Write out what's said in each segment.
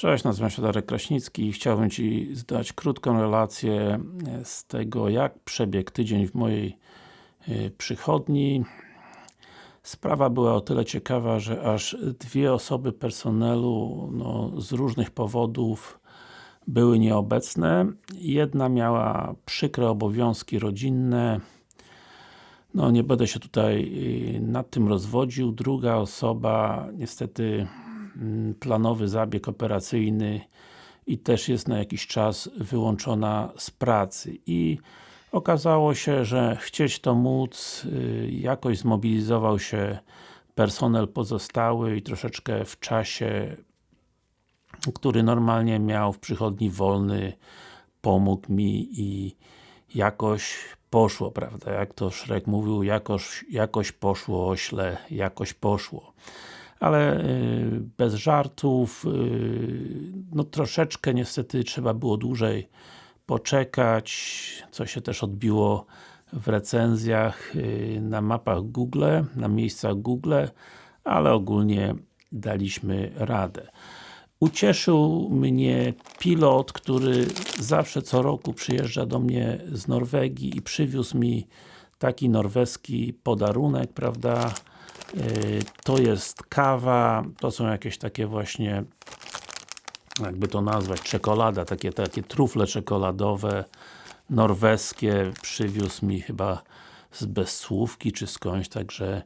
Cześć, nazywam się Darek Kraśnicki i chciałbym Ci zdać krótką relację z tego, jak przebiegł tydzień w mojej y, przychodni. Sprawa była o tyle ciekawa, że aż dwie osoby personelu no, z różnych powodów były nieobecne. Jedna miała przykre obowiązki rodzinne, no nie będę się tutaj y, nad tym rozwodził. Druga osoba niestety planowy zabieg operacyjny i też jest na jakiś czas wyłączona z pracy i okazało się, że chcieć to móc, y, jakoś zmobilizował się personel pozostały i troszeczkę w czasie który normalnie miał w przychodni wolny pomógł mi i jakoś poszło, prawda? Jak to Szrek mówił, jakoś, jakoś poszło ośle, jakoś poszło. Ale y, bez żartów, y, no troszeczkę niestety trzeba było dłużej poczekać, co się też odbiło w recenzjach y, na mapach Google, na miejscach Google, ale ogólnie daliśmy radę. Ucieszył mnie pilot, który zawsze co roku przyjeżdża do mnie z Norwegii i przywiózł mi taki norweski podarunek, prawda? Y, to jest kawa, to są jakieś takie właśnie jakby to nazwać, czekolada, takie, takie trufle czekoladowe norweskie, przywiózł mi chyba z Bezsłówki czy skądś, także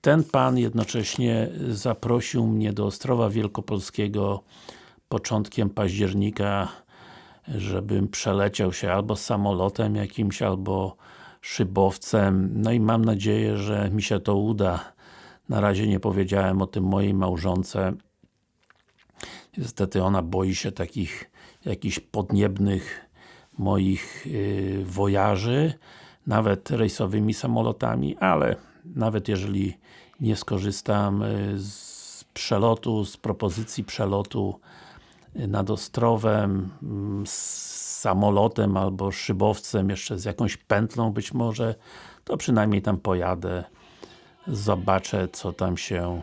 ten Pan jednocześnie zaprosił mnie do Ostrowa Wielkopolskiego początkiem października, żebym przeleciał się albo samolotem jakimś, albo szybowcem. No i mam nadzieję, że mi się to uda. Na razie nie powiedziałem o tym mojej małżonce. Niestety ona boi się takich jakichś podniebnych moich yy, nawet rejsowymi samolotami, ale nawet jeżeli nie skorzystam y, z przelotu, z propozycji przelotu y, nad Ostrowem, mm, z samolotem albo szybowcem, jeszcze z jakąś pętlą być może, to przynajmniej tam pojadę, zobaczę co tam się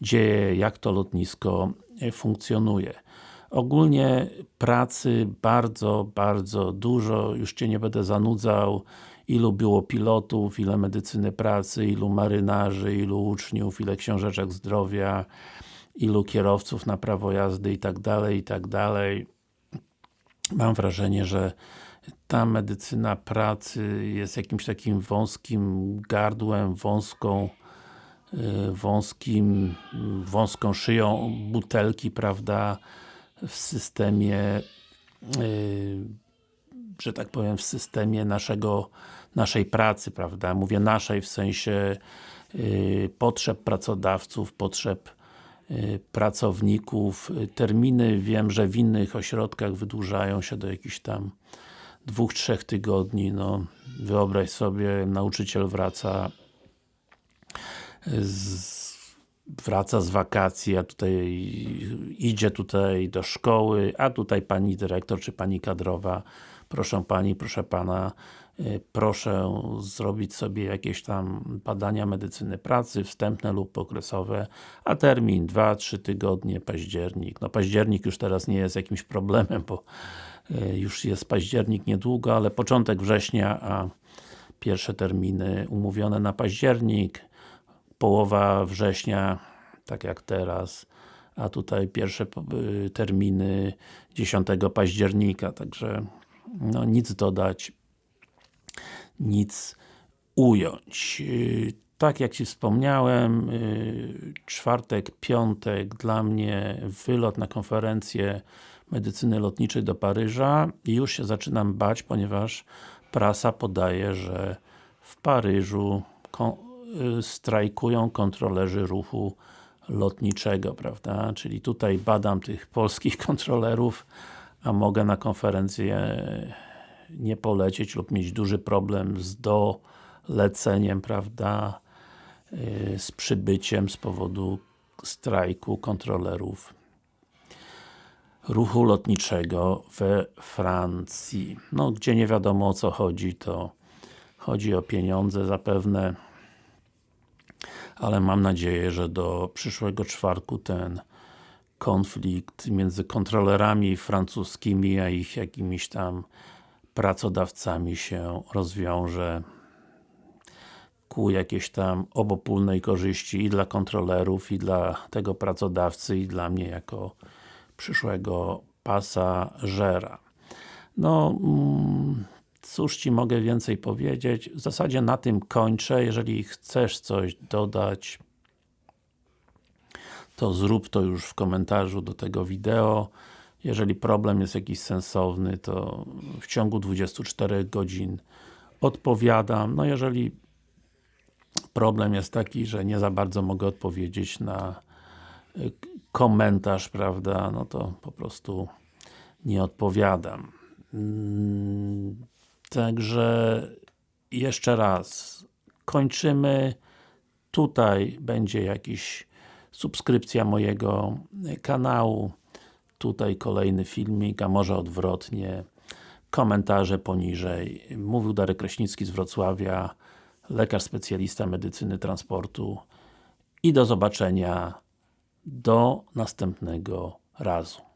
dzieje, jak to lotnisko y, funkcjonuje. Ogólnie pracy bardzo, bardzo dużo, już Cię nie będę zanudzał ilu było pilotów, ile medycyny pracy, ilu marynarzy, ilu uczniów, ile książeczek zdrowia, ilu kierowców na prawo jazdy i tak dalej, i tak dalej. Mam wrażenie, że ta medycyna pracy jest jakimś takim wąskim gardłem, wąską y, wąskim, wąską szyją butelki, prawda, w systemie y, że tak powiem, w systemie naszego, naszej pracy, prawda? Mówię naszej w sensie yy, potrzeb pracodawców, potrzeb pracowników. Terminy wiem, że w innych ośrodkach wydłużają się do jakichś tam dwóch, trzech tygodni. No, wyobraź sobie, nauczyciel wraca z wraca z wakacji, a tutaj idzie tutaj do szkoły, a tutaj pani dyrektor czy pani kadrowa proszę Pani, proszę Pana, y, proszę zrobić sobie jakieś tam badania medycyny pracy, wstępne lub okresowe, a termin 2-3 tygodnie, październik. No październik już teraz nie jest jakimś problemem, bo y, już jest październik niedługo, ale początek września, a pierwsze terminy umówione na październik, połowa września, tak jak teraz, a tutaj pierwsze y, terminy 10 października, także no nic dodać, nic ująć. Tak jak Ci wspomniałem, czwartek, piątek dla mnie wylot na konferencję medycyny lotniczej do Paryża i już się zaczynam bać, ponieważ prasa podaje, że w Paryżu strajkują kontrolerzy ruchu lotniczego, prawda? Czyli tutaj badam tych polskich kontrolerów, a mogę na konferencję nie polecieć lub mieć duży problem z doleceniem, prawda, y, z przybyciem z powodu strajku kontrolerów ruchu lotniczego we Francji. No, gdzie nie wiadomo o co chodzi, to chodzi o pieniądze zapewne, ale mam nadzieję, że do przyszłego czwartku ten konflikt między kontrolerami francuskimi, a ich jakimiś tam pracodawcami się rozwiąże ku jakiejś tam obopólnej korzyści i dla kontrolerów, i dla tego pracodawcy, i dla mnie jako przyszłego pasażera. No, mm, cóż Ci mogę więcej powiedzieć? W zasadzie na tym kończę. Jeżeli chcesz coś dodać, to zrób to już w komentarzu do tego wideo. Jeżeli problem jest jakiś sensowny, to w ciągu 24 godzin odpowiadam. No jeżeli problem jest taki, że nie za bardzo mogę odpowiedzieć na y, komentarz, prawda, no to po prostu nie odpowiadam. Także jeszcze raz kończymy. Tutaj będzie jakiś subskrypcja mojego kanału. Tutaj kolejny filmik, a może odwrotnie. Komentarze poniżej. Mówił Darek Kraśnicki z Wrocławia, lekarz specjalista medycyny transportu i do zobaczenia do następnego razu.